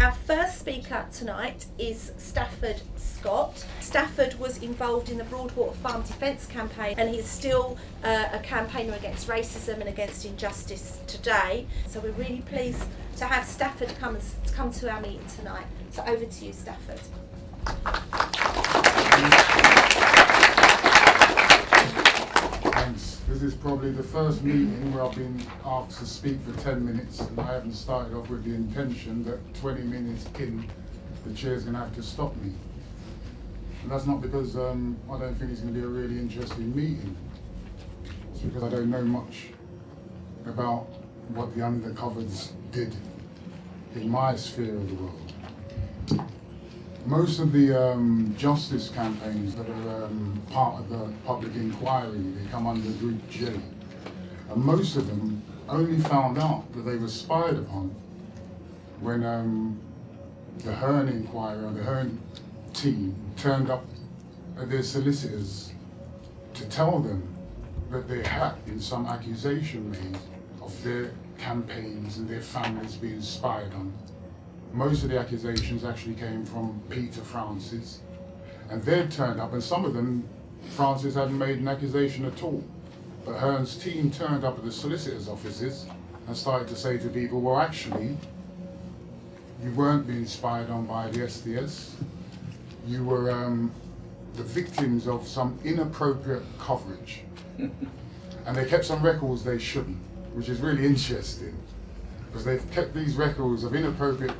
Our first speaker tonight is Stafford Scott. Stafford was involved in the Broadwater Farm Defence Campaign and he's still uh, a campaigner against racism and against injustice today. So we're really pleased to have Stafford come, come to our meeting tonight. So over to you, Stafford. Thanks. This is probably the first meeting where I've been asked to speak for 10 minutes and I haven't started off with the intention that 20 minutes in, the chair's going to have to stop me. And that's not because um, I don't think it's going to be a really interesting meeting. It's because I don't know much about what the undercovers did in my sphere of the world. Most of the um, justice campaigns that are um, part of the public inquiry, they come under Group J. And most of them only found out that they were spied upon when um, the Herne inquiry, or the Herne team turned up at their solicitors to tell them that there had been some accusation made of their campaigns and their families being spied on most of the accusations actually came from Peter Francis. And they'd turned up, and some of them, Francis hadn't made an accusation at all. But Herne's team turned up at the solicitor's offices and started to say to people, well, actually, you weren't being spied on by the SDS. You were um, the victims of some inappropriate coverage. and they kept some records they shouldn't, which is really interesting because they've kept these records of inappropriate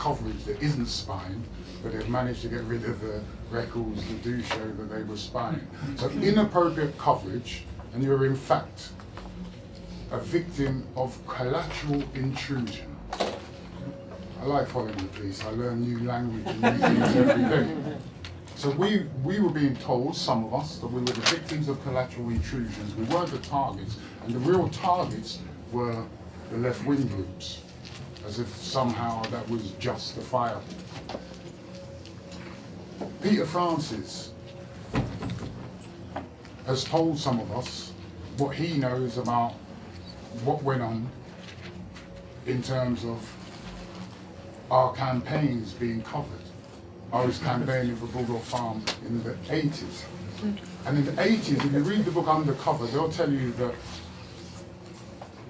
coverage that isn't spying, but they've managed to get rid of the records that do show that they were spying. So inappropriate coverage, and you're in fact a victim of collateral intrusion. I like following the police. I learn new language and new things every day. So we, we were being told, some of us, that we were the victims of collateral intrusions. We weren't the targets, and the real targets were the left-wing groups as if somehow that was justifiable. Peter Francis has told some of us what he knows about what went on in terms of our campaigns being covered. I was campaigning for Bulldog Farm in the 80s. And in the 80s, if you read the book Undercover, they'll tell you that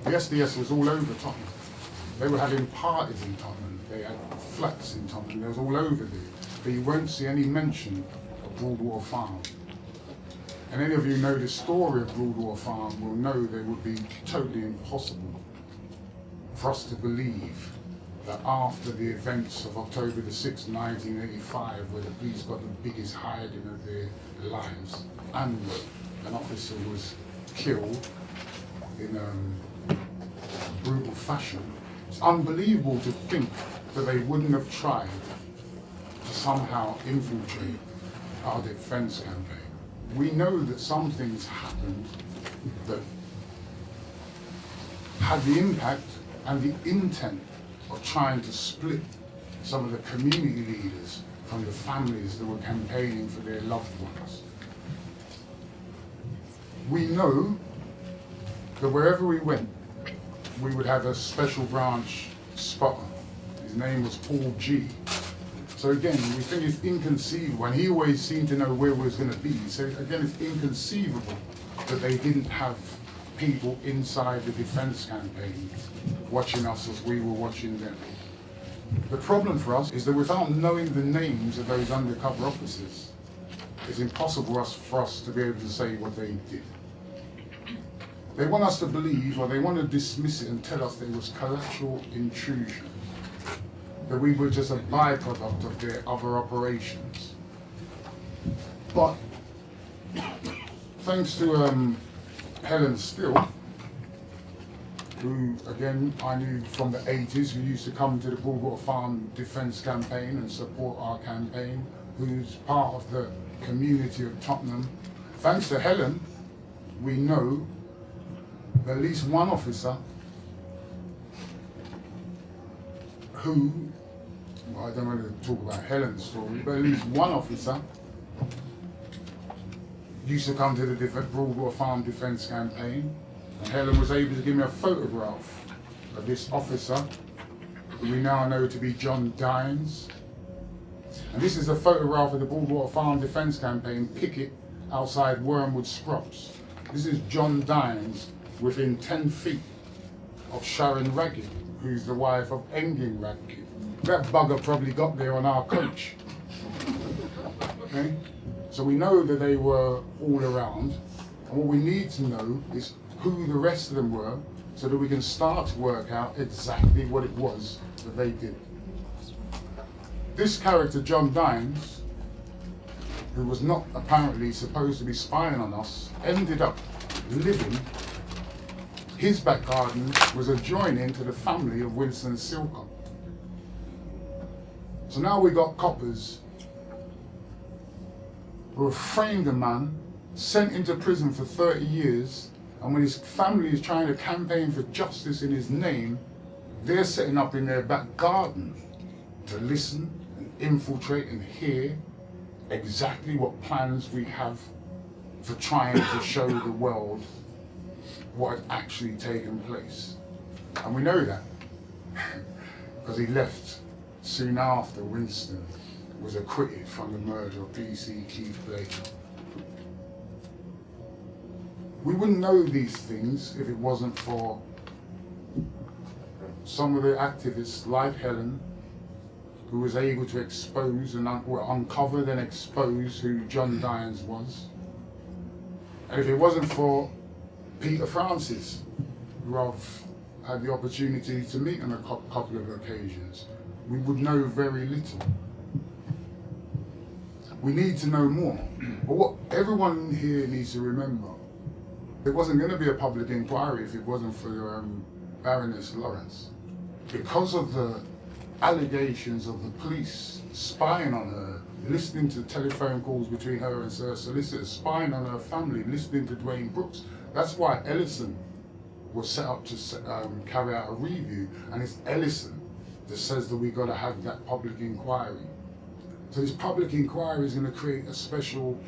the SDS was all over Tottenham. They were having parties in Tottenham, they had flats in Tottenham, they was all over there. But you won't see any mention of Broadwater Farm. And any of you know the story of Broadwater Farm will know that it would be totally impossible for us to believe that after the events of October the 6th, 1985, where the police got the biggest hiding of their lives, and an officer was killed in um, brutal fashion, it's unbelievable to think that they wouldn't have tried to somehow infiltrate our defence campaign. We know that some things happened that had the impact and the intent of trying to split some of the community leaders from the families that were campaigning for their loved ones. We know that wherever we went, we would have a special branch spotter. His name was Paul G. So again, we think it's inconceivable, and he always seemed to know where we was going to be. So again, it's inconceivable that they didn't have people inside the defense campaign watching us as we were watching them. The problem for us is that without knowing the names of those undercover officers, it's impossible us for us to be able to say what they did. They want us to believe, or they want to dismiss it and tell us there was collateral intrusion, that we were just a byproduct of their other operations. But thanks to um, Helen Steel, who again I knew from the 80s, who used to come to the Broadwater Farm Defence Campaign and support our campaign, who's part of the community of Tottenham. Thanks to Helen, we know at least one officer who, well, I don't want to talk about Helen's story, but at least one officer used to come to the Broadwater Farm Defence Campaign, and Helen was able to give me a photograph of this officer who we now know to be John Dines. And this is a photograph of the Broadwater Farm Defence Campaign picket outside Wormwood Scrubs. This is John Dines within 10 feet of Sharon Raghip, who's the wife of Engin Raghip. That bugger probably got there on our coach. Okay? So we know that they were all around. And what we need to know is who the rest of them were so that we can start to work out exactly what it was that they did. This character, John Dines, who was not apparently supposed to be spying on us, ended up living. His back garden was adjoining to the family of Winston Silcott. So now we got coppers who have framed a man, sent him to prison for 30 years, and when his family is trying to campaign for justice in his name, they're setting up in their back garden to listen and infiltrate and hear exactly what plans we have for trying to show the world what had actually taken place. And we know that because he left soon after Winston was acquitted from the murder of PC Keith Blake. We wouldn't know these things if it wasn't for some of the activists like Helen, who was able to expose and un uncover and expose who John Dines was. And if it wasn't for Peter Francis, who I've had the opportunity to meet on a couple of occasions, we would know very little. We need to know more. But what everyone here needs to remember, it wasn't going to be a public inquiry if it wasn't for um, Baroness Lawrence. Because of the allegations of the police spying on her, listening to telephone calls between her and her solicitor, spying on her family, listening to Duwayne Brooks. That's why Ellison was set up to um, carry out a review, and it's Ellison that says that we've got to have that public inquiry. So this public inquiry is going to create a special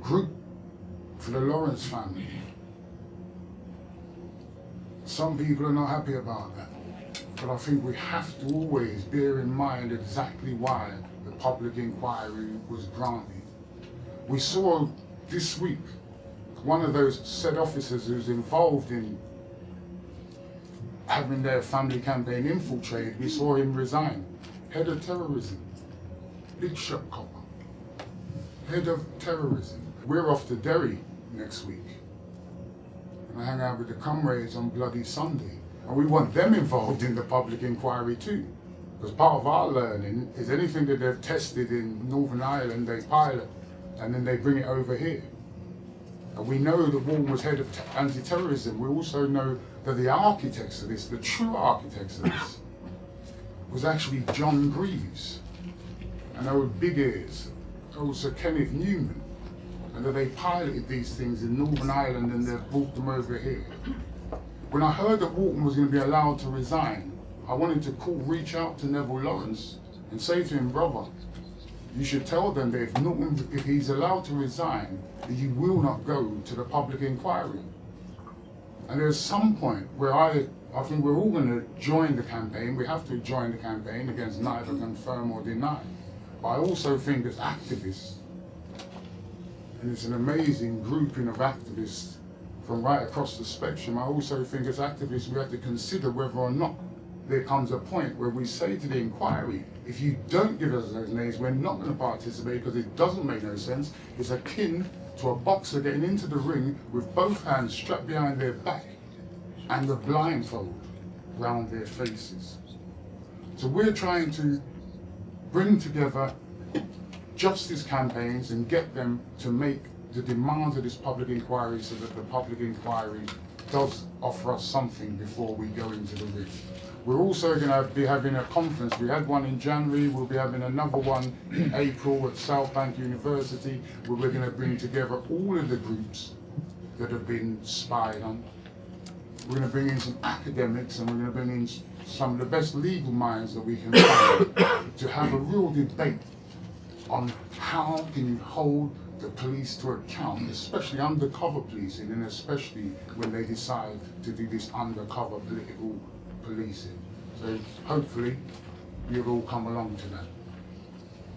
group for the Lawrence family. Some people are not happy about that. But I think we have to always bear in mind exactly why the public inquiry was granted. We saw this week one of those said officers who's involved in having their family campaign infiltrated, we saw him resign. Head of terrorism big shot copper, head of terrorism. We're off to Derry next week. And I hang out with the comrades on Bloody Sunday. And we want them involved in the public inquiry too. Because part of our learning is anything that they've tested in Northern Ireland, they pilot, and then they bring it over here. We know that Walton was head of anti-terrorism. We also know that the architects of this, the true architects of this, was actually John Greaves and old Big Ears, oh, also Kenneth Newman, and that they piloted these things in Northern Ireland and they've brought them over here. When I heard that Walton was going to be allowed to resign, I wanted to call, reach out to Neville Lawrence and say to him, brother, you should tell them that if, if he's allowed to resign, that you will not go to the public inquiry. And there's some point where I, I think we're all going to join the campaign. We have to join the campaign against neither confirm or deny. But I also think as activists, and it's an amazing grouping of activists from right across the spectrum, I also think as activists we have to consider whether or not there comes a point where we say to the inquiry, if you don't give us those names, we're not going to participate because it doesn't make no sense. It's akin to a boxer getting into the ring with both hands strapped behind their back and the blindfold round their faces. So we're trying to bring together justice campaigns and get them to make the demands of this public inquiry so that the public inquiry does offer us something before we go into the ring. We're also going to be having a conference. We had one in January. We'll be having another one in April at South Bank University where we're going to bring together all of the groups that have been spied on. We're going to bring in some academics and we're going to bring in some of the best legal minds that we can find to have a real debate on how can you hold the police to account, especially undercover policing, and especially when they decide to do this undercover political policing. So hopefully you'll all come along to that.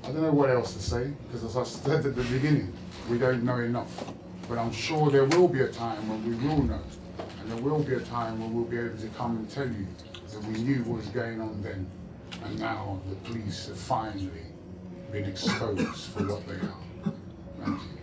I don't know what else to say, because as I said at the beginning, we don't know enough. But I'm sure there will be a time when we will know. And there will be a time when we'll be able to come and tell you that we knew what was going on then. And now the police have finally been exposed for what they are. Thank you.